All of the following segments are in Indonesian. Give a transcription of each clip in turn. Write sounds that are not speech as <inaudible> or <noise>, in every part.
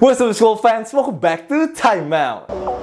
What's up school fans, welcome back to Time Out.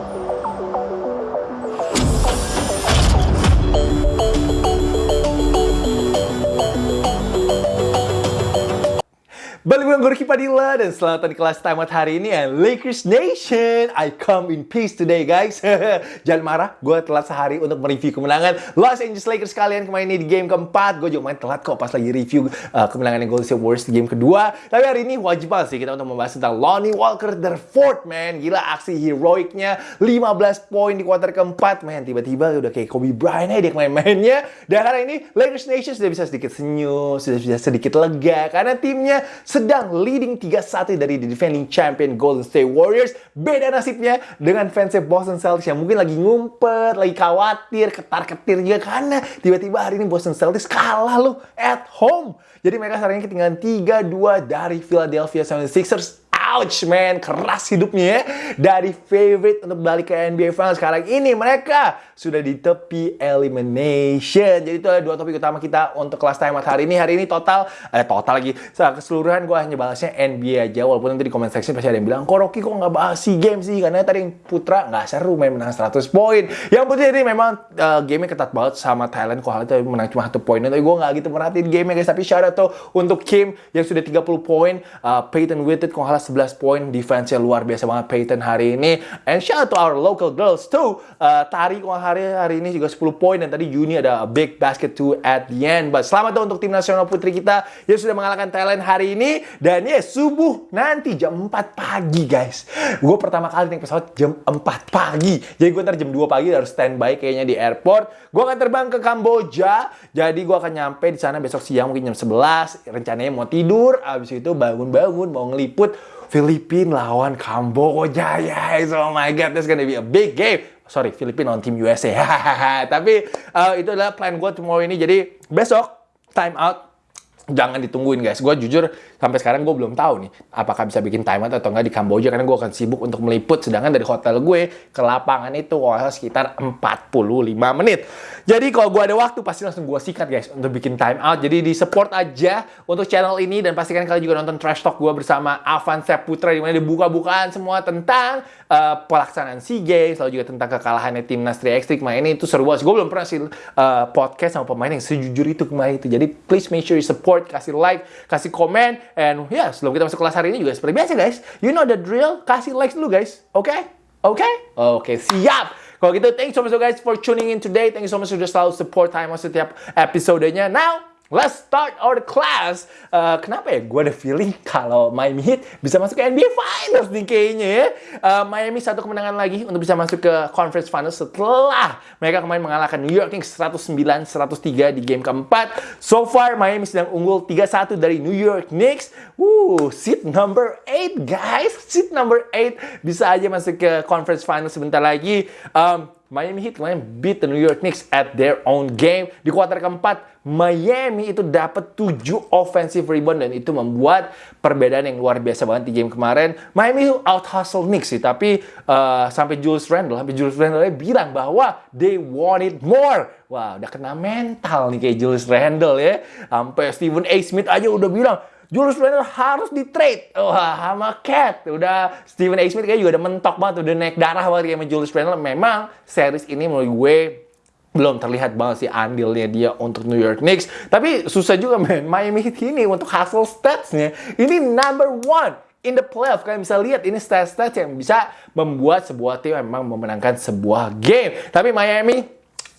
Balik gue Ricky Padilla dan selamat di kelas out hari ini and Lakers Nation. I come in peace today guys. <laughs> Jangan marah, gue telat sehari untuk mereview kemenangan Los Angeles Lakers kalian kemarin ini di game keempat. Gue juga main telat kok pas lagi review uh, kemenangan yang Golden State Warriors di game kedua. Tapi hari ini wajib banget sih kita untuk membahas tentang Lonnie Walker the fourth man. Gila aksi heroiknya. 15 poin di kuarter keempat. Man tiba-tiba udah kayak Kobe Bryant aja dia main-mainnya Dan hari ini Lakers Nation sudah bisa sedikit senyum Sudah bisa sedikit lega Karena timnya sedang leading 3-1 dari the defending champion Golden State Warriors. Beda nasibnya dengan fansnya Boston Celtics yang mungkin lagi ngumpet, lagi khawatir, ketar-ketir juga karena tiba-tiba hari ini Boston Celtics kalah loh at home. Jadi mereka sekarang ketinggalan 3-2 dari Philadelphia 76ers Ouch man, keras hidupnya ya. Dari favorite untuk balik ke NBA Finals sekarang ini mereka sudah di tepi elimination. Jadi itu adalah dua topik utama kita untuk kelas time hari ini. Hari ini total, eh total lagi, keseluruhan gue hanya bahasnya NBA aja. Walaupun nanti di comment section pasti ada yang bilang, kok Rocky kok nggak bahas SEA Games sih? Karena tadi Putra nggak seru main menang 100 poin. Yang putih ini memang uh, gamenya ketat banget sama Thailand. Kok hal itu menang cuma satu poin. Tapi gue nggak gitu merhatiin gamenya guys. Tapi shout out tuh untuk Kim yang sudah 30 poin. Uh, Peyton Witted kok halah 11 poin defense-nya luar biasa banget Peyton hari ini. And shout out to our local girls too. Uh, Tari hari hari ini juga 10 poin dan tadi Yuni ada a big basket too at the end. But selamat untuk tim nasional putri kita yang sudah mengalahkan Thailand hari ini. Dan ya yes, subuh nanti jam 4 pagi guys. Gue pertama kali naik pesawat jam 4 pagi. Jadi gue ntar jam 2 pagi harus standby kayaknya di airport. Gue akan terbang ke Kamboja. Jadi gue akan nyampe di sana besok siang mungkin jam 11 rencananya mau tidur. Abis itu bangun-bangun mau ngeliput Filipina lawan Kamboja, guys. Oh my God, that's gonna be a big game. Sorry, Filipina on Team USA. <laughs> Tapi uh, itu adalah plan gue tomorrow ini. Jadi besok time out jangan ditungguin guys. Gue jujur sampai sekarang gue belum tahu nih apakah bisa bikin time out atau enggak di Kamboja karena gue akan sibuk untuk meliput. Sedangkan dari hotel gue ke lapangan itu wah, sekitar 45 menit. Jadi kalau gue ada waktu pasti langsung gue sikat guys untuk bikin time out. Jadi di support aja untuk channel ini dan pastikan kalian juga nonton trash talk gue bersama Avan Putra di mana dibuka-bukaan semua tentang uh, pelaksanaan SEA Games, lalu juga tentang kekalahannya timnas 3x3 kemarin ini itu seru banget. Gue belum pernah sih uh, podcast sama pemain yang sejujur itu kemarin itu. Jadi please make sure you support, kasih like, kasih komen, and ya yeah, sebelum kita masuk kelas hari ini juga seperti biasa guys, you know the drill, kasih like dulu guys, oke? Okay? Oke? Okay? Oke, okay, siap! Kalau gitu, thank you so much guys for tuning in today. Thank you so much sudah selalu support time setiap episodenya. Now, Let's start our class. Uh, kenapa ya? Gue ada feeling kalau Miami Heat bisa masuk ke NBA Finals nih kayaknya ya. Uh, Miami satu kemenangan lagi untuk bisa masuk ke Conference Finals setelah mereka kemarin mengalahkan New York Knicks 109-103 di game keempat. So far Miami sedang unggul 3-1 dari New York Knicks. Woo, seat number 8 guys. Seat number 8 bisa aja masuk ke Conference Finals sebentar lagi. Um, Miami Heat kemarin beat the New York Knicks at their own game. Di kuarter keempat, Miami itu dapat 7 offensive rebound dan itu membuat perbedaan yang luar biasa banget di game kemarin. Miami itu out hustle Knicks sih, tapi uh, sampai Julius Randle, sampai Julius Randle bilang bahwa they wanted more. Wah, udah kena mental nih kayak Julius Randle ya. Sampai Stephen A. Smith aja udah bilang, Julius Randle harus di trade. Wah, sama Cat. Udah Steven A. Smith kayak juga udah mentok banget, udah naik darah banget sama Julius Randle. Memang series ini menurut gue belum terlihat banget sih andilnya dia untuk New York Knicks. Tapi susah juga men, Miami Heat ini untuk hasil statsnya ini number one in the playoff. Kalian bisa lihat ini stats-stats yang bisa membuat sebuah tim memang memenangkan sebuah game. Tapi Miami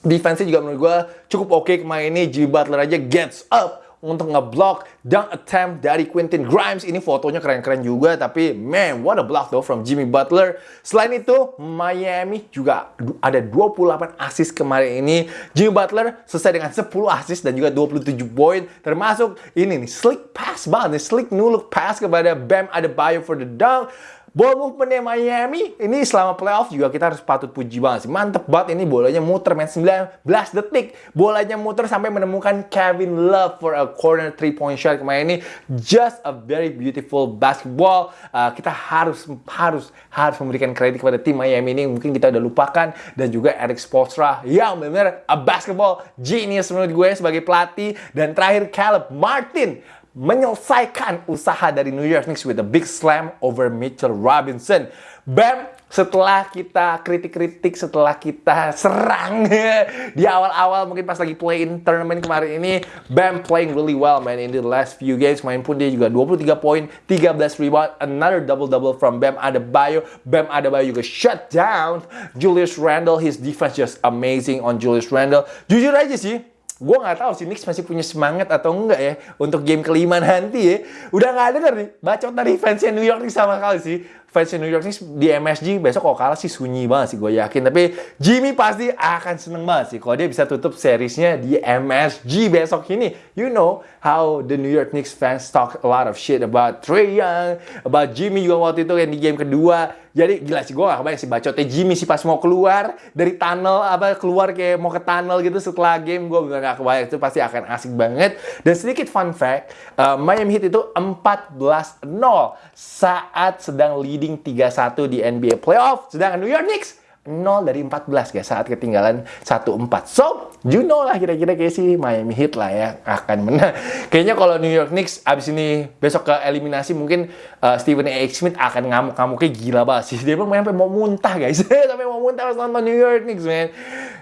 defense juga menurut gue cukup oke okay kemarin ini. Jimmy Butler aja gets up untuk ngeblock dunk attempt dari Quentin Grimes. Ini fotonya keren-keren juga, tapi man, what a block though from Jimmy Butler. Selain itu, Miami juga ada 28 assist kemarin ini. Jimmy Butler selesai dengan 10 assist dan juga 27 poin. Termasuk ini nih, slick pass banget nih, slick no look pass kepada Bam Adebayo for the dunk. Ball movementnya Miami ini selama playoff juga kita harus patut puji banget sih. Mantep banget ini bolanya muter main 19 detik. Bolanya muter sampai menemukan Kevin Love for a corner three point shot kemarin ini. Just a very beautiful basketball. Uh, kita harus harus harus memberikan kredit kepada tim Miami ini. Mungkin kita udah lupakan dan juga Eric Spoelstra yang benar-benar a basketball genius menurut gue sebagai pelatih dan terakhir Caleb Martin menyelesaikan usaha dari New York Knicks with a big slam over Mitchell Robinson. Bam, setelah kita kritik-kritik, setelah kita serang <laughs> di awal-awal mungkin pas lagi play-in tournament kemarin ini, Bam playing really well man in the last few games. Main pun dia juga 23 poin, 13 rebound, another double-double from Bam Adebayo. Bam Adebayo juga shut down Julius Randle. His defense just amazing on Julius Randle. Jujur aja sih, gue nggak tahu si Knicks masih punya semangat atau enggak ya untuk game kelima nanti ya. Udah nggak denger nih bacot dari fansnya New York nih sama kali sih fans New York Knicks di MSG besok kalau kalah sih sunyi banget sih gue yakin. Tapi Jimmy pasti akan seneng banget sih kalau dia bisa tutup seriesnya di MSG besok ini. You know how the New York Knicks fans talk a lot of shit about Trey Young, about Jimmy juga waktu itu yang di game kedua. Jadi gila sih gue gak kebayang sih bacotnya Jimmy sih pas mau keluar dari tunnel apa keluar kayak mau ke tunnel gitu setelah game gue bener gak kebayang itu pasti akan asik banget. Dan sedikit fun fact, uh, Miami Heat itu 14-0 saat sedang leading leading 3-1 di NBA playoff. Sedangkan New York Knicks 0 dari 14 guys saat ketinggalan 1-4. So, you know lah kira-kira kayak si Miami Heat lah ya akan menang. <laughs> Kayaknya kalau New York Knicks abis ini besok ke eliminasi mungkin uh, Stephen A. Smith akan ngamuk-ngamuknya gila banget sih. Dia sampai mau muntah guys. <laughs> sampai mau muntah pas nonton New York Knicks man.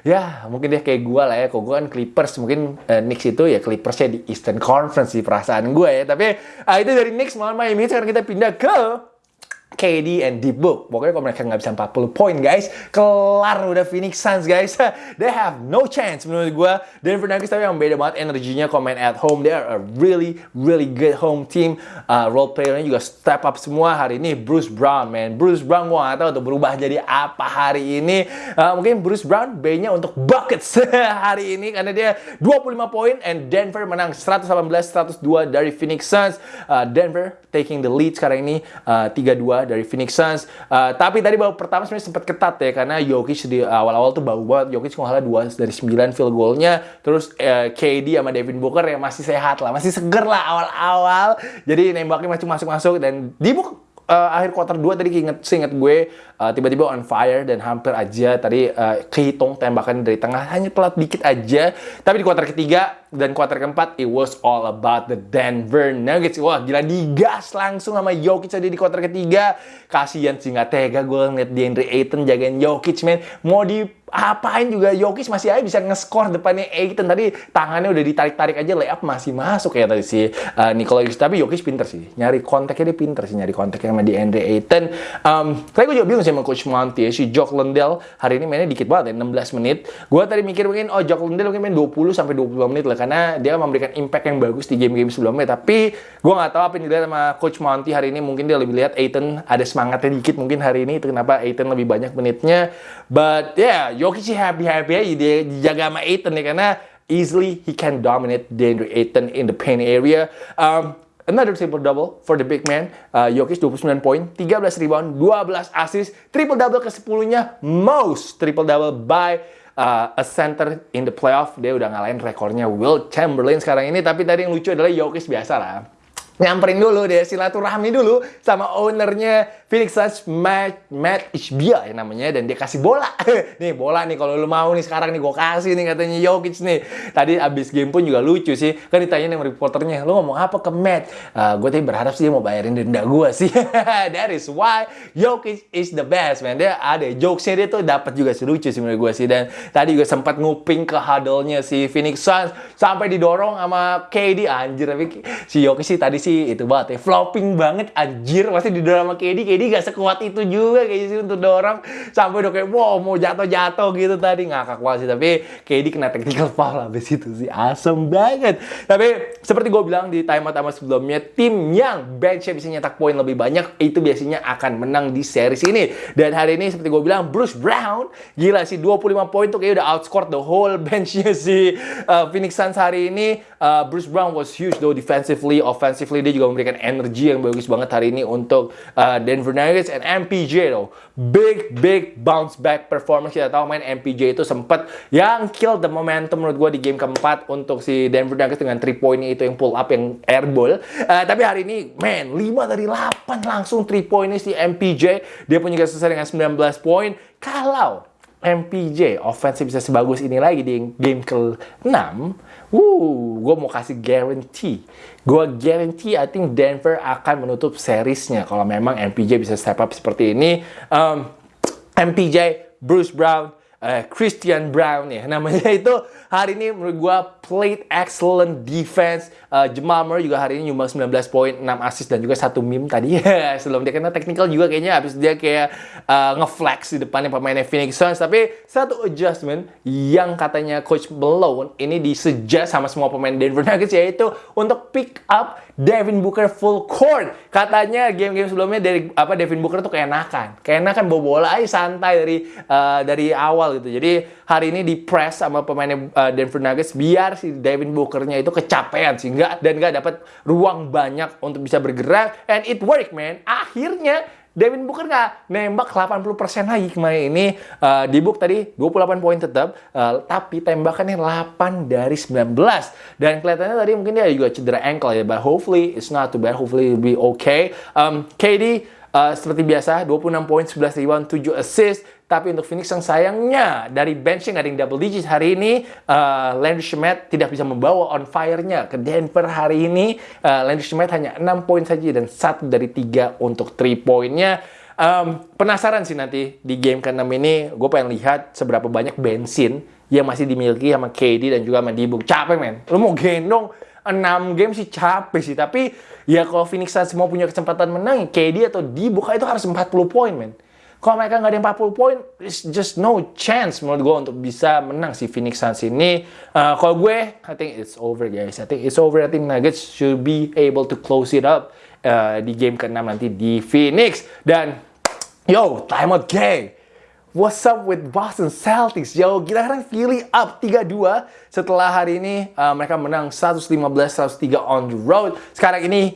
Ya, mungkin dia kayak gue lah ya. Kok gue kan Clippers, mungkin uh, Knicks itu ya Clippersnya di Eastern Conference di perasaan gue ya. Tapi uh, itu dari Knicks malam Miami Heat. Sekarang kita pindah ke KD and Deep Book. Pokoknya kalau mereka nggak bisa 40 poin guys, kelar udah Phoenix Suns guys. <laughs> They have no chance menurut gue. Denver Nuggets tapi yang beda banget energinya main at home. They are a really, really good home team. Uh, role playernya juga step up semua hari ini. Bruce Brown, man. Bruce Brown gue nggak tahu untuk berubah jadi apa hari ini. Uh, mungkin Bruce Brown B-nya untuk buckets <laughs> hari ini karena dia 25 poin and Denver menang 118-102 dari Phoenix Suns. Uh, Denver taking the lead sekarang ini uh, 3-2 dari Phoenix Suns. Uh, tapi tadi baru pertama sebenarnya sempat ketat ya karena Jokic di awal-awal tuh bau banget. Jokic salah 2 dari 9 field goalnya. Terus uh, eh, KD sama Devin Booker yang masih sehat lah, masih seger lah awal-awal. Jadi nembaknya masih masuk-masuk dan di uh, akhir quarter 2 tadi inget, seinget gue uh, tiba-tiba on fire dan hampir aja tadi uh, kehitung tembakan dari tengah hanya telat dikit aja tapi di quarter ketiga dan quarter keempat it was all about the Denver Nuggets. Wah gila digas langsung sama Jokic tadi di quarter ketiga. Kasihan sih nggak tega gue ngeliat DeAndre Ayton jagain Jokic men. Mau di apain juga Jokic masih aja bisa nge-score depannya Aiton tadi tangannya udah ditarik-tarik aja layup masih masuk ya tadi si uh, Nikola Jokic. Tapi Jokic pinter sih nyari kontaknya dia pinter sih nyari kontaknya sama di Andre Ayton. Um, tapi gue juga bingung sih sama Coach Monty ya si Jock Lendell hari ini mainnya dikit banget ya 16 menit. Gue tadi mikir mungkin oh Jock Lendell mungkin main 20 sampai 25 menit lah karena dia memberikan impact yang bagus di game-game sebelumnya. Tapi gue nggak tahu apa yang dilihat sama Coach Monty hari ini. Mungkin dia lebih lihat Aiton ada semangatnya dikit mungkin hari ini. Itu kenapa Aiton lebih banyak menitnya? But yeah Jokic sih happy-happy aja. Dia dijaga sama Aiton ya karena easily he can dominate DeAndre Ayton in the paint area. Um, another triple double for the big man. Uh, Jokic 29 poin, 13 rebound, 12 assist, triple double ke 10-nya most triple double by uh, a center in the playoff. Dia udah ngalahin rekornya Will Chamberlain sekarang ini. Tapi tadi yang lucu adalah Jokic biasa lah nyamperin dulu deh silaturahmi dulu sama ownernya Phoenix Suns Matt, Matt Ishbia ya namanya dan dia kasih bola. <laughs> Nih bola nih kalau lu mau nih sekarang nih gue kasih nih katanya Jokic nih. Tadi abis game pun juga lucu sih kan ditanya sama reporternya lu ngomong apa ke Matt? Uh, gue tadi berharap sih dia mau bayarin denda gue sih. <laughs> That is why Jokic is the best man. Dia ada jokesnya dia tuh dapat juga sih lucu sih menurut gue sih. Dan tadi juga sempat nguping ke huddle-nya si Phoenix Suns sampai didorong sama KD anjir tapi si Jokic sih tadi sih itu banget ya. Flopping banget anjir. Masih di drama KD. KD gak sekuat itu juga kayak sih untuk dorong. Sampai udah kayak wow mau jatuh-jatuh gitu tadi. Ngakak banget sih. Tapi KD kena technical foul habis itu sih. Asem banget. Tapi seperti gue bilang di timeout-timeout sebelumnya. Tim yang benchnya bisa nyetak poin lebih banyak. Itu biasanya akan menang di series ini. Dan hari ini seperti gue bilang. Bruce Brown. Gila sih 25 poin tuh kayak udah outscore the whole benchnya si uh, Phoenix Suns hari ini. Uh, Bruce Brown was huge though defensively, offensively Offensively dia juga memberikan energi yang bagus banget hari ini untuk uh, Denver Nuggets and MPJ though. Big big bounce back performance kita tahu main MPJ itu sempat yang kill the momentum menurut gue di game keempat untuk si Denver Nuggets dengan 3 poinnya itu yang pull up yang airball. Uh, tapi hari ini man 5 dari 8 langsung 3 poinnya si MPJ. Dia punya selesai dengan 19 poin. Kalau MPJ offensive bisa sebagus ini lagi di game ke-6, wuh, gue mau kasih guarantee. Gue guarantee I think Denver akan menutup seriesnya kalau memang MPJ bisa step up seperti ini. Um, MPJ, Bruce Brown, uh, Christian Brown ya <laughs> namanya itu hari ini menurut gue played excellent defense. Uh, Jamal Murray juga hari ini nyumbang 19 poin, 6 assist dan juga satu meme tadi. <laughs> Sebelum dia kena technical juga kayaknya habis dia kayak uh, ngeflex di depannya pemainnya Phoenix Suns. Tapi satu adjustment yang katanya Coach Malone ini disuggest sama semua pemain Denver Nuggets yaitu untuk pick up Devin Booker full court. Katanya game-game sebelumnya dari apa Devin Booker tuh keenakan. Keenakan bawa bola aja santai dari uh, dari awal gitu. Jadi hari ini di press sama pemainnya uh, Denver Nuggets biar si Devin Booker-nya itu kecapean sehingga dan nggak dapat ruang banyak untuk bisa bergerak and it work man. Akhirnya Devin Booker nggak nembak 80% lagi. Kemarin ini uh, di book tadi 28 poin tetap uh, tapi tembakannya 8 dari 19 dan kelihatannya tadi mungkin dia juga cedera ankle ya but hopefully it's not too bad. Hopefully it'll be okay. Um, KD Uh, seperti biasa, 26 poin, 11 rebound, 7 assist. Tapi untuk Phoenix yang sayangnya dari bench yang ada yang double digit hari ini, uh, Landry Schmidt tidak bisa membawa on fire-nya ke Denver hari ini. Uh, Landry Schmidt hanya 6 poin saja dan satu dari tiga untuk 3 poinnya. Um, penasaran sih nanti di game ke-6 ini, gue pengen lihat seberapa banyak bensin yang masih dimiliki sama KD dan juga sama Dibuk. Capek men, lu mau gendong 6 game sih capek sih. Tapi ya kalau Phoenix Suns semua punya kesempatan menang, KD atau dibuka itu harus 40 poin, men. Kalau mereka nggak ada 40 poin, it's just no chance menurut gue untuk bisa menang si Phoenix Suns ini. Uh, kalau gue, I think it's over guys. I think it's over. I think Nuggets should be able to close it up uh, di game ke-6 nanti di Phoenix. Dan, yo, time out game. What's up with Boston Celtics? Yo, kita kan Philly up 3-2 setelah hari ini uh, mereka menang 115-103 on the road. Sekarang ini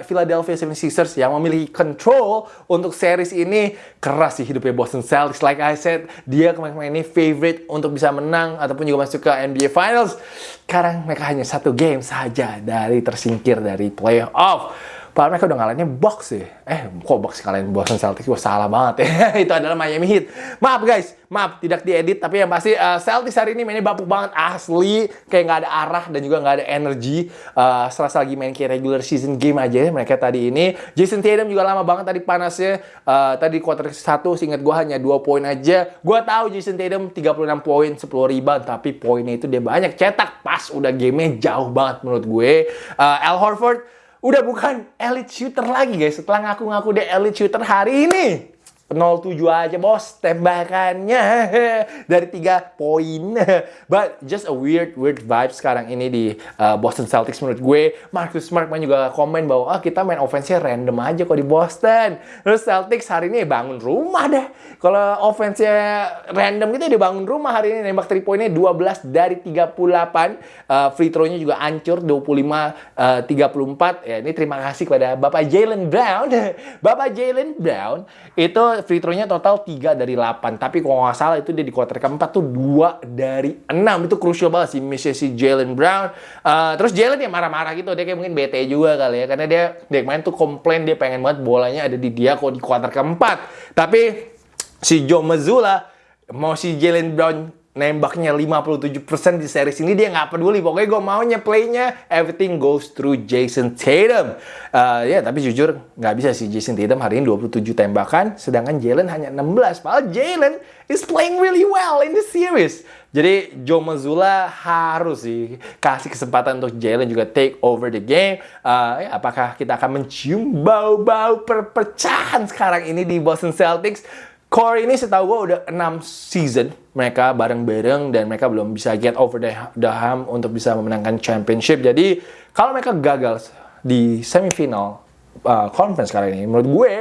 Philadelphia 76ers yang memiliki control untuk series ini keras sih hidupnya Boston Celtics. Like I said, dia kemarin ini favorite untuk bisa menang ataupun juga masuk ke NBA Finals. Sekarang mereka hanya satu game saja dari tersingkir dari playoff. Padahal mereka udah ngalahinnya box sih. Eh, kok box kalian Boston Celtics? Wah, salah banget ya. <laughs> itu adalah Miami Heat. Maaf guys, maaf tidak diedit. Tapi yang pasti uh, Celtics hari ini mainnya bapuk banget. Asli, kayak nggak ada arah dan juga nggak ada energi. Uh, serasa lagi main kayak regular season game aja mereka tadi ini. Jason Tatum juga lama banget tadi panasnya. Uh, tadi quarter 1, seingat gue hanya 2 poin aja. Gue tahu Jason Tatum 36 poin, 10 rebound. Tapi poinnya itu dia banyak cetak. Pas udah gamenya jauh banget menurut gue. Uh, Al Horford udah bukan elite shooter lagi guys. Setelah ngaku-ngaku dia elite shooter hari ini 07 aja bos tembakannya <laughs> dari tiga poin. <laughs> But just a weird weird vibe sekarang ini di uh, Boston Celtics menurut gue. Marcus Smart main juga komen bahwa ah kita main offense-nya random aja kok di Boston. Terus Celtics hari ini bangun rumah deh. Kalau offense-nya random gitu dia bangun rumah hari ini nembak 3 poinnya 12 dari 38. Uh, free throw-nya juga hancur 25 uh, 34. Ya ini terima kasih kepada Bapak Jalen Brown. <laughs> Bapak Jalen Brown itu free throw-nya total 3 dari 8. Tapi kalau nggak salah itu dia di quarter keempat tuh 2 dari 6. Itu crucial banget sih missnya si Jalen Brown. Uh, terus Jalen ya marah-marah gitu. Dia kayak mungkin bete juga kali ya. Karena dia, dia main tuh komplain dia pengen banget bolanya ada di dia kok di quarter keempat. Tapi si Joe Mazzulla mau si Jalen Brown nembaknya 57% di series ini dia nggak peduli pokoknya gue maunya playnya everything goes through Jason Tatum uh, ya tapi jujur nggak bisa sih Jason Tatum hari ini 27 tembakan sedangkan Jalen hanya 16 padahal Jalen is playing really well in the series jadi Joe Mazzulla harus sih kasih kesempatan untuk Jalen juga take over the game. Uh, ya, apakah kita akan mencium bau-bau perpecahan sekarang ini di Boston Celtics? Core ini setahu gue udah 6 season mereka bareng-bareng dan mereka belum bisa get over the, the hump untuk bisa memenangkan championship. Jadi kalau mereka gagal di semifinal uh, conference kali ini, menurut gue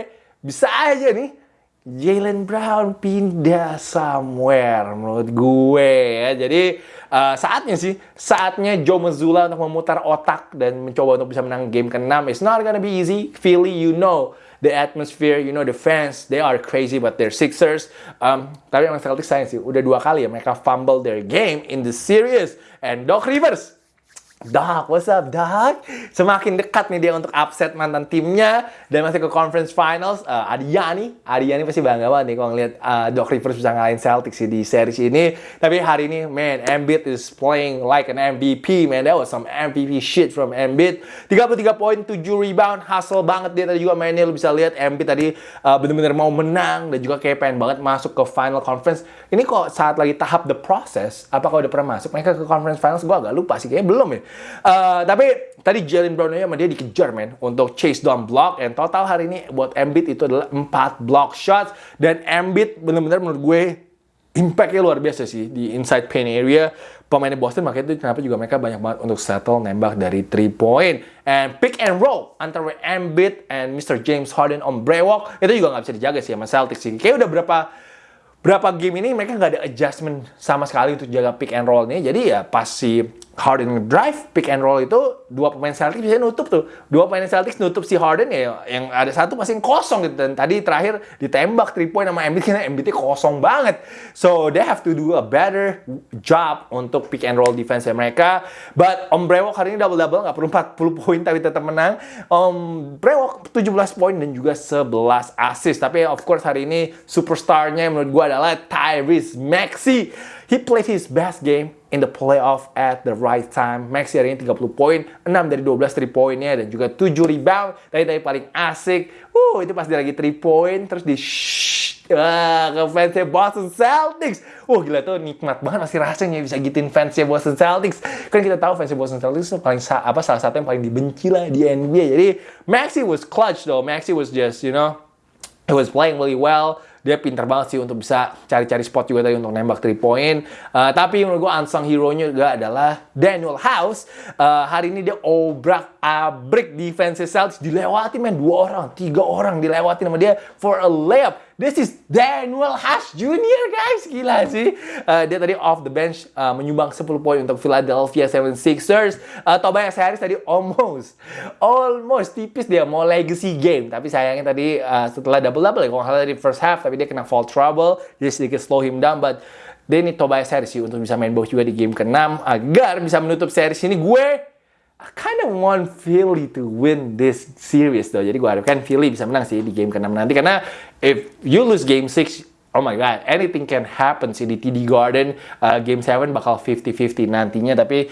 bisa aja nih Jalen Brown pindah somewhere menurut gue ya. Jadi uh, saatnya sih, saatnya Joe Mazzulla untuk memutar otak dan mencoba untuk bisa menang game ke-6. It's not gonna be easy. Philly, you know the atmosphere, you know the fans, they are crazy but they're Sixers. Um, tapi emang Celtics sayang sih, udah dua kali ya mereka fumble their game in the series. And Doc Rivers, Doc, what's up, Doc? Semakin dekat nih dia untuk upset mantan timnya dan masih ke conference finals. Uh, Adiani, Adiani pasti bangga banget nih kalau ngeliat uh, Doc Rivers bisa ngalahin Celtics di series ini. Tapi hari ini, man, Embiid is playing like an MVP, man. That was some MVP shit from Embiid. 33 poin, 7 rebound, hustle banget dia tadi juga mainnya. Lu bisa lihat Embiid tadi uh, bener-bener mau menang dan juga kayak pengen banget masuk ke final conference. Ini kok saat lagi tahap the process, apakah udah pernah masuk mereka ke conference finals? Gue agak lupa sih, kayaknya belum ya. Uh, tapi tadi Jalen Brown sama dia dikejar men untuk chase down block. And total hari ini buat Embiid itu adalah 4 block shots. Dan Embiid bener-bener menurut gue impactnya luar biasa sih di inside paint area. Pemainnya Boston makanya itu kenapa juga mereka banyak banget untuk settle nembak dari 3 point. And pick and roll antara Embiid and Mr. James Harden on Brewok itu juga nggak bisa dijaga sih sama Celtics sih. Kayak udah berapa berapa game ini mereka nggak ada adjustment sama sekali untuk jaga pick and roll nya jadi ya pas si Harden drive pick and roll itu dua pemain Celtics bisa nutup tuh. Dua pemain Celtics nutup si Harden ya yang ada satu pasti kosong gitu. Dan tadi terakhir ditembak 3 point sama Embiid karena Embiid kosong banget. So they have to do a better job untuk pick and roll defense mereka. But Om Brewok hari ini double-double nggak perlu 40 poin tapi tetap menang. Om Brewok 17 poin dan juga 11 assist. Tapi of course hari ini superstarnya menurut gue adalah Tyrese Maxey. He played his best game in the playoff at the right time. Maxi hari ini 30 poin, 6 dari 12 3 poinnya dan juga 7 rebound. Tadi tadi paling asik. Uh, itu pas dia lagi 3 point terus di shh, uh, ke fansnya Boston Celtics. Wah uh, gila tuh nikmat banget masih rasanya bisa gituin fansnya Boston Celtics. Kan kita tahu fansnya Boston Celtics itu paling apa salah satu yang paling dibenci lah di NBA. Jadi Maxi was clutch though. Maxi was just you know, he was playing really well dia pinter banget sih untuk bisa cari-cari spot juga tadi untuk nembak 3 point. Uh, tapi menurut gue unsung hero-nya juga adalah Daniel House. Uh, hari ini dia obrak abrik defense Celtics dilewati men dua orang, tiga orang dilewati sama dia for a layup. This is Daniel House Jr. guys, gila sih. Uh, dia tadi off the bench uh, menyumbang 10 poin untuk Philadelphia 76ers. Uh, Tobias Harris tadi almost, almost tipis dia mau legacy game. Tapi sayangnya tadi uh, setelah double-double ya, kalau nggak di first half, tapi dia kena fall trouble, jadi sedikit slow him down. But dia ini Tobias Harris sih untuk bisa main bawah juga di game ke-6 agar bisa menutup series ini. Gue I kind of want Philly to win this series though. Jadi gue harapkan Philly bisa menang sih di game ke-6 nanti. Karena if you lose game 6, oh my god, anything can happen sih di TD Garden. Uh, game 7 bakal 50-50 nantinya. Tapi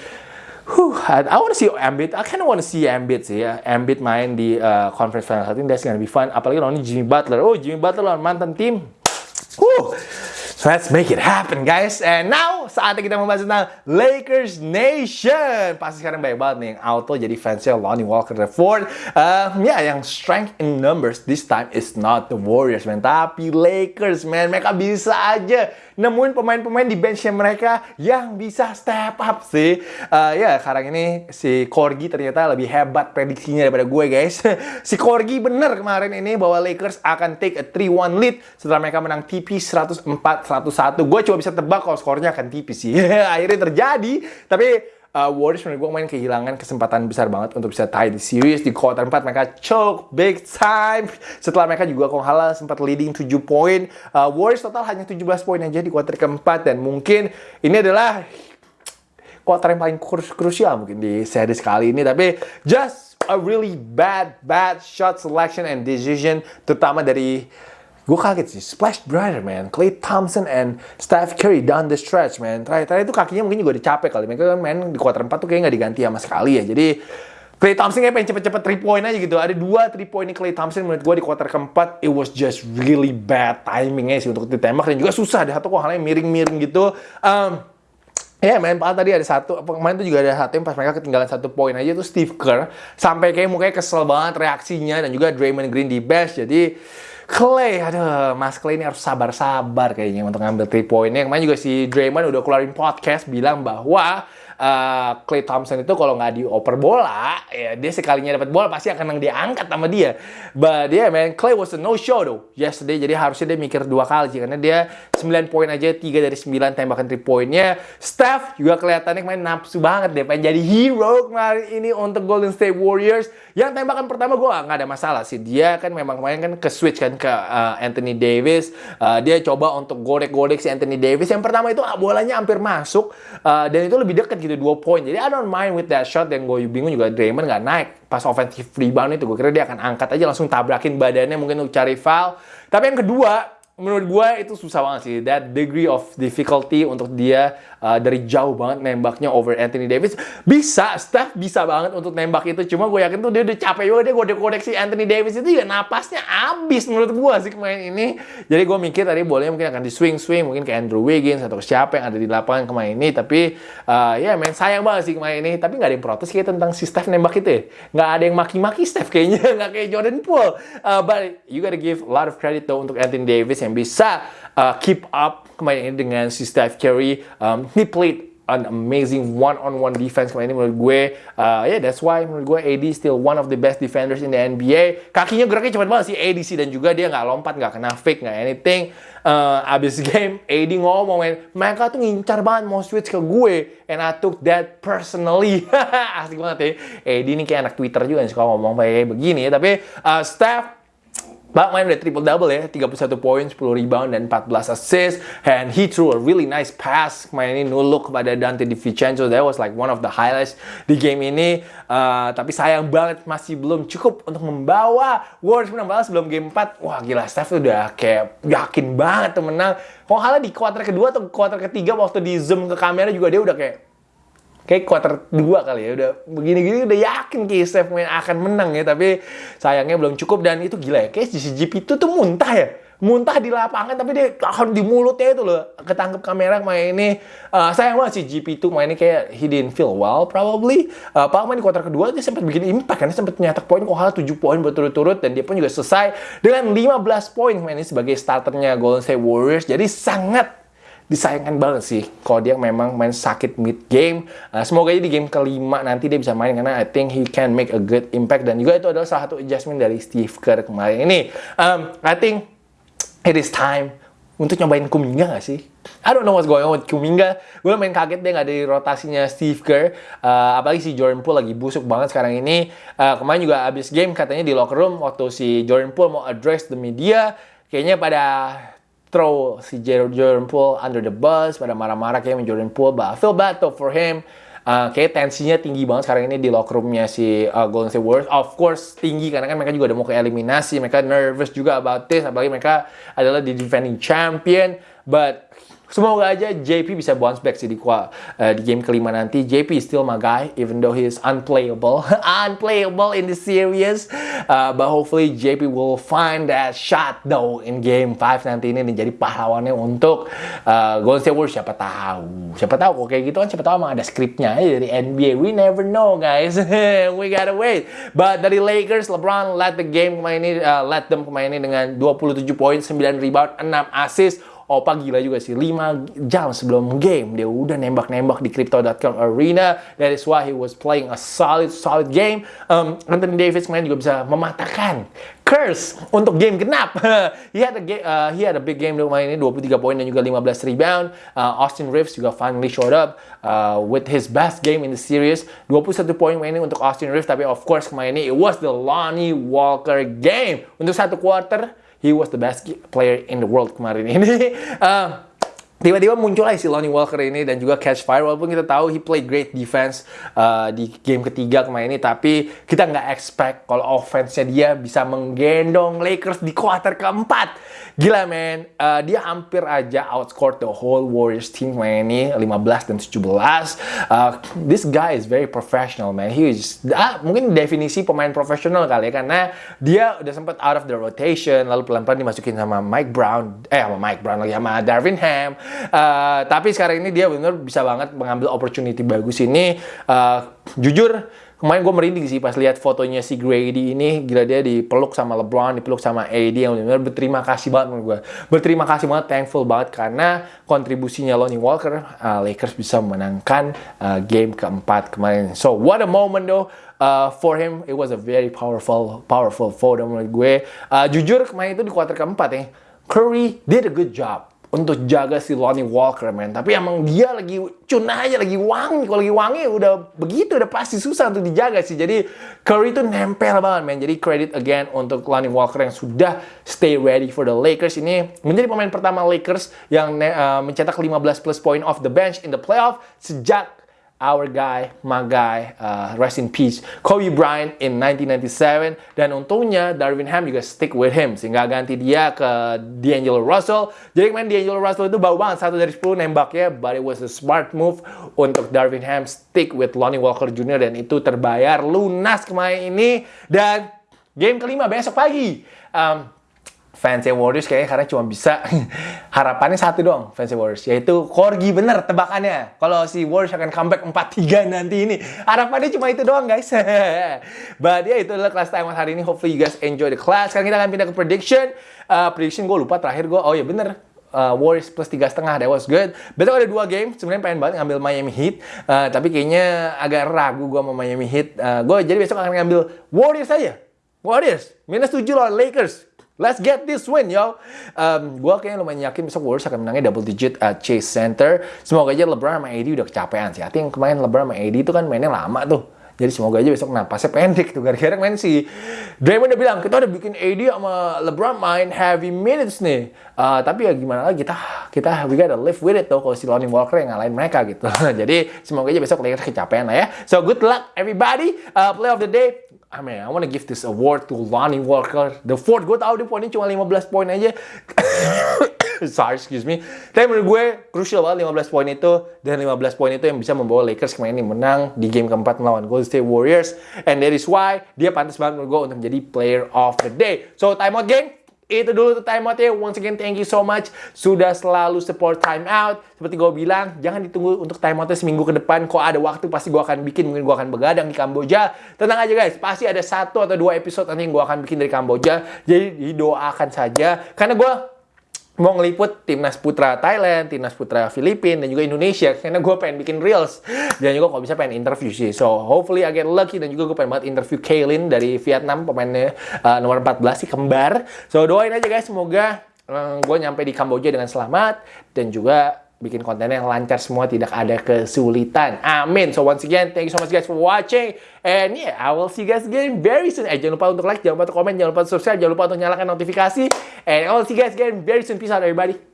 Whew, I, want to see Embiid. I kind of want to see Embiid sih ya. Embiid main di uh, conference final. I think that's gonna be fun. Apalagi lawan Jimmy Butler. Oh, Jimmy Butler lawan mantan tim. Whew. So let's make it happen guys. And now saatnya kita membahas tentang Lakers Nation. Pasti sekarang banyak banget nih yang auto jadi fansnya Lonnie Walker IV. Uh, ya yang strength in numbers this time is not the Warriors man. Tapi Lakers man. Mereka bisa aja nemuin pemain-pemain di benchnya mereka yang bisa step up sih. Uh, ya sekarang ini si Korgi ternyata lebih hebat prediksinya daripada gue guys. <laughs> si Korgi bener kemarin ini bahwa Lakers akan take a 3-1 lead setelah mereka menang TP 104 101. Gue cuma bisa tebak kalau skornya akan tipis sih. <laughs> Akhirnya terjadi. Tapi uh, Warriors menurut gue main kehilangan kesempatan besar banget untuk bisa tie di series. Di quarter 4 mereka choke big time. Setelah mereka juga kalau halah sempat leading 7 poin. Uh, Warriors total hanya 17 poin aja di quarter keempat. Dan mungkin ini adalah quarter yang paling krusial mungkin di series kali ini. Tapi just a really bad, bad shot selection and decision. Terutama dari gue kaget sih. Splash Brother man. Clay Thompson and Steph Curry down the stretch man. Terakhir-terakhir itu kakinya mungkin juga dicapek kali. Mereka kan main di kuarter 4 tuh kayaknya nggak diganti sama sekali ya. Jadi Clay Thompson kayak pengen cepet-cepet 3 point aja gitu. Ada dua 3 point Clay Thompson menurut gue di kuarter keempat. It was just really bad timingnya sih untuk ditembak. Dan juga susah. Deh satu kok halnya miring-miring gitu. Um, Ya, main pak tadi ada satu, pemain itu juga ada satu yang pas mereka ketinggalan satu poin aja tuh Steve Kerr. Sampai kayak mukanya kesel banget reaksinya. Dan juga Draymond Green di bench. Jadi Clay, aduh, Mas Clay ini harus sabar-sabar kayaknya untuk ngambil 3 poinnya. Kemarin juga si Draymond udah keluarin podcast bilang bahwa uh, Clay Thompson itu kalau nggak dioper bola, ya dia sekalinya dapat bola pasti akan diangkat sama dia. But yeah man, Clay was a no show though yesterday. Jadi harusnya dia mikir dua kali karena dia 9 poin aja 3 dari 9 tembakan 3 poinnya. Steph juga kelihatannya main nafsu banget deh pengen jadi hero kemarin ini untuk Golden State Warriors. Yang tembakan pertama gue nggak ada masalah sih. Dia kan memang kemarin kan ke switch kan ke uh, Anthony Davis. Uh, dia coba untuk gorek-gorek si Anthony Davis. Yang pertama itu bolanya hampir masuk uh, dan itu lebih dekat gitu jadi dua poin. Jadi I don't mind with that shot dan gue bingung juga Draymond nggak naik pas offensive rebound itu. Gue kira dia akan angkat aja langsung tabrakin badannya mungkin untuk cari foul. Tapi yang kedua, menurut gue itu susah banget sih. That degree of difficulty untuk dia uh, dari jauh banget nembaknya over Anthony Davis. Bisa, Steph bisa banget untuk nembak itu. Cuma gue yakin tuh dia udah capek juga. Dia kode kodeksi Anthony Davis itu ya napasnya abis menurut gue sih kemarin ini. Jadi gue mikir tadi boleh mungkin akan di swing-swing. Mungkin ke Andrew Wiggins atau ke siapa yang ada di lapangan kemarin ini. Tapi uh, ya main sayang banget sih kemarin ini. Tapi nggak ada yang protes kayak tentang si Steph nembak itu ya. Nggak ada yang maki-maki Steph kayaknya. <laughs> Nggak kayak Jordan Poole. Uh, but you gotta give a lot of credit though untuk Anthony Davis yang bisa uh, keep up kemarin ini dengan si Steph Curry. Um, he played an amazing one-on-one defense kemarin ini menurut gue. Uh, yeah, that's why menurut gue AD still one of the best defenders in the NBA. Kakinya geraknya cepat banget sih AD sih dan juga dia nggak lompat, nggak kena fake, nggak anything. Uh, abis <laughs> game, AD ngomong, mereka tuh ngincar banget mau switch ke gue. And I took that personally. <laughs> Asik banget ya. AD ini kayak anak Twitter juga yang suka ngomong kayak begini ya. Tapi uh, Steph Bak main udah triple double ya, 31 poin, 10 rebound dan 14 assist and he threw a really nice pass main ini nuluk kepada Dante DiVincenzo. That was like one of the highlights di game ini. Uh, tapi sayang banget masih belum cukup untuk membawa Warriors menang balas sebelum game 4. Wah gila Steph udah kayak yakin banget tuh menang. Kok di kuarter kedua atau kuarter ketiga waktu di zoom ke kamera juga dia udah kayak kayak quarter 2 kali ya udah begini-gini udah yakin Steph main akan menang ya tapi sayangnya belum cukup dan itu gila ya kayak GP itu tuh muntah ya. Muntah di lapangan tapi dia tahan di mulutnya itu loh ketangkep kamera main ini. Uh, sayang banget sih GP itu main ini kayak he didn't feel well probably. Uh, Pak main di kuarter kedua dia sempat bikin impact dia sempat nyetak poin kok hal 7 poin berturut-turut dan dia pun juga selesai dengan 15 poin main ini sebagai starternya Golden State Warriors. Jadi sangat disayangkan banget sih kalau dia memang main sakit mid game. Uh, semoga aja di game kelima nanti dia bisa main karena I think he can make a good impact dan juga itu adalah salah satu adjustment dari Steve Kerr kemarin ini. Um, I think it is time untuk nyobain Kuminga gak sih? I don't know what's going on with Kuminga. Gue main kaget dia gak ada rotasinya Steve Kerr. Uh, apalagi si Jordan Poole lagi busuk banget sekarang ini. Uh, kemarin juga abis game katanya di locker room waktu si Jordan Poole mau address the media. Kayaknya pada throw si Jordan Poole under the bus pada marah-marah kayak Jordan Poole but I feel bad though for him. Uh, kayak tensinya tinggi banget sekarang ini di locker roomnya si uh, Golden State Warriors. Of course tinggi karena kan mereka juga udah mau ke eliminasi. Mereka nervous juga about this apalagi mereka adalah di defending champion. But Semoga aja JP bisa bounce back sih di, uh, di game kelima nanti. JP still my guy, even though he is unplayable. <laughs> unplayable in the series. Uh, but hopefully JP will find that shot though in game 5 nanti ini dan jadi pahlawannya untuk uh, Golden State Warriors. Siapa tahu. Siapa tahu kok kayak gitu kan siapa tahu emang ada skripnya aja dari NBA. We never know guys. <laughs> We gotta wait. But dari Lakers, LeBron let the game kemarin ini, uh, let them kemarin ini dengan 27 poin, 9 rebound, 6 assist Opa gila juga sih, 5 jam sebelum game dia udah nembak-nembak di Crypto.com Arena. That is why he was playing a solid, solid game. Um, Anthony Davis kemarin juga bisa mematahkan curse untuk game genap. <laughs> he had a game, uh, he had a big game di ini 23 poin dan juga 15 rebound. Uh, Austin Reeves juga finally showed up uh, with his best game in the series. 21 poin ini untuk Austin Reeves tapi of course kemarin ini it was the Lonnie Walker game. Untuk satu quarter he was the best player in the world kemarin ini. uh, <laughs> tiba-tiba muncul aja si Lonnie Walker ini dan juga catch fire. Walaupun kita tahu he played great defense uh, di game ketiga kemarin ini tapi kita nggak expect kalau offense-nya dia bisa menggendong Lakers di kuarter keempat. Gila men uh, dia hampir aja outscored the whole Warriors team kemarin ini 15 dan 17 uh, this guy is very professional man. He is ah, mungkin definisi pemain profesional kali ya karena dia udah sempat out of the rotation lalu pelan-pelan dimasukin sama Mike Brown eh sama Mike Brown lagi sama Darvin Ham Uh, tapi sekarang ini dia benar bisa banget mengambil opportunity bagus ini. Uh, jujur kemarin gue merinding sih pas lihat fotonya si Grady ini. Gila dia dipeluk sama LeBron dipeluk sama AD yang benar berterima kasih banget menurut gue berterima kasih banget thankful banget karena kontribusinya Lonnie Walker uh, Lakers bisa memenangkan uh, game keempat kemarin. So what a moment though. Uh, for him it was a very powerful powerful photo menurut gue. Uh, jujur kemarin itu di kuarter keempat ya Curry did a good job untuk jaga si Lonnie Walker, man. Tapi emang dia lagi cuna aja, lagi wangi. Kalau lagi wangi udah begitu, udah pasti susah untuk dijaga sih. Jadi Curry itu nempel banget, man. Jadi credit again untuk Lonnie Walker yang sudah stay ready for the Lakers. Ini menjadi pemain pertama Lakers yang uh, mencetak 15 plus point off the bench in the playoff sejak our guy, my guy, uh, rest in peace, Kobe Bryant in 1997. Dan untungnya Darvin Ham juga stick with him sehingga ganti dia ke D'Angelo Russell. Jadi kemarin D'Angelo Russell itu bau banget satu dari 10 nembaknya, but it was a smart move untuk Darvin Ham stick with Lonnie Walker Jr. dan itu terbayar lunas kemarin ini. Dan game kelima besok pagi. Um, fansnya Warriors kayaknya karena cuma bisa <laughs> harapannya satu doang fansnya Warriors. Yaitu Corgi bener tebakannya. Kalau si Warriors akan comeback 4-3 nanti ini harapannya cuma itu doang guys. <laughs> But ya itu adalah kelas time hari ini. Hopefully you guys enjoy the class. Sekarang kita akan pindah ke prediction. Uh, prediction gue lupa terakhir gue oh ya bener. Uh, Warriors plus tiga setengah that was good. Besok ada dua game, sebenarnya pengen banget ngambil Miami Heat, uh, tapi kayaknya agak ragu gue sama Miami Heat. Uh, gue jadi besok akan ngambil Warriors aja. Warriors minus 7 lawan Lakers. Let's get this win, yo. Um, gue kayaknya lumayan yakin besok Warriors akan menangnya double digit at Chase Center. Semoga aja LeBron sama AD udah kecapean sih. Artinya kemarin LeBron sama AD itu kan mainnya lama tuh. Jadi semoga aja besok napasnya <laughs> pendek tuh. Gara-gara main si Draymond udah bilang, kita udah bikin AD sama LeBron main heavy minutes nih. Uh, tapi ya gimana lagi, kita kita we gotta live with it tuh kalau si Lonnie Walker yang ngalahin mereka gitu. <laughs> Jadi semoga aja besok Lakers kecapean lah ya. So good luck everybody. Uh, play of the day, I mean, I want to give this award to Lonnie Walker. The fourth, gue tau dia poinnya cuma 15 poin aja. <coughs> Sorry, excuse me. Tapi menurut gue, crucial banget 15 poin itu. Dan 15 poin itu yang bisa membawa Lakers kemarin ini menang di game keempat melawan Golden State Warriors. And that is why dia pantas banget menurut gue untuk menjadi player of the day. So, timeout game itu dulu tuh time outnya. Once again, thank you so much sudah selalu support time out. Seperti gue bilang, jangan ditunggu untuk time outnya seminggu ke depan. Kok ada waktu pasti gue akan bikin. Mungkin gue akan begadang di Kamboja. Tenang aja guys, pasti ada satu atau dua episode nanti yang gue akan bikin dari Kamboja. Jadi didoakan saja. Karena gue mau ngeliput timnas putra Thailand, timnas putra Filipina, dan juga Indonesia. Karena gue pengen bikin reels. Dan juga kalau bisa pengen interview sih. So, hopefully I get lucky. Dan juga gue pengen banget interview Kaylin dari Vietnam, pemainnya uh, nomor 14 sih, kembar. So, doain aja guys, semoga um, gue nyampe di Kamboja dengan selamat. Dan juga bikin kontennya yang lancar semua, tidak ada kesulitan. Amin. So once again, thank you so much guys for watching. And yeah, I will see you guys again very soon. Eh, jangan lupa untuk like, jangan lupa untuk komen, jangan lupa untuk subscribe, jangan lupa untuk nyalakan notifikasi. And I will see you guys again very soon. Peace out everybody.